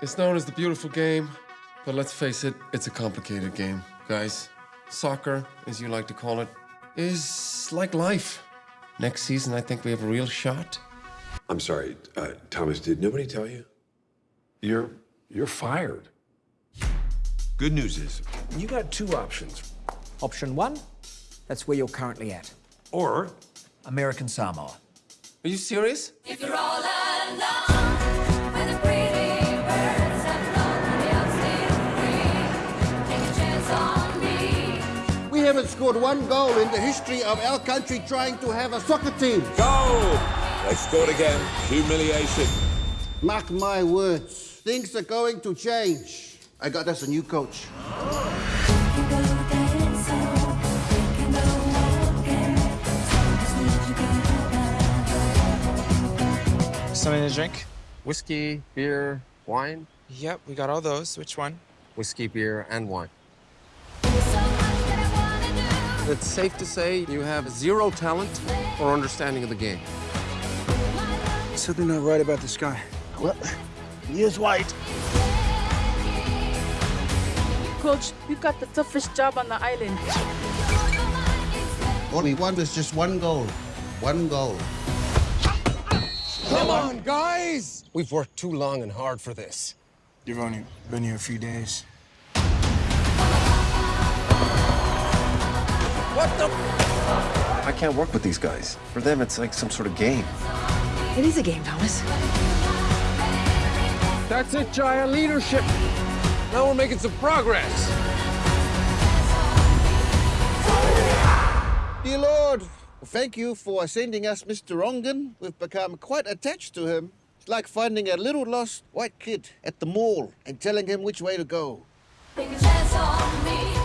It's known as the beautiful game, but let's face it, it's a complicated game, guys. Soccer, as you like to call it, is like life. Next season, I think we have a real shot. I'm sorry, uh, Thomas, did nobody tell you? You're, you're fired. Good news is, you got two options. Option one, that's where you're currently at. Or, American Samoa. Are you serious? If you're all alone, haven't scored one goal in the history of our country trying to have a soccer team. Go! They scored again. Humiliation. Mark my words, things are going to change. I got us a new coach. We can go dancing, we can go walking, just need you go back. Something to drink? Whiskey, beer, wine? Yep, we got all those. Which one? Whiskey, beer, and wine. It's safe to say you have zero talent or understanding of the game. Something not right about this guy. Well, he is white. Coach, you've got the toughest job on the island. All we want is just one goal. One goal. Come on, guys! We've worked too long and hard for this. You've only been here a few days. The? I can't work with these guys. For them, it's like some sort of game. It is a game, Thomas. That's it, Jaiyah. Leadership. Now we're making some progress. Dear Lord, thank you for sending us Mr. Rongen. We've become quite attached to him. It's like finding a little lost white kid at the mall and telling him which way to go. Take a chance on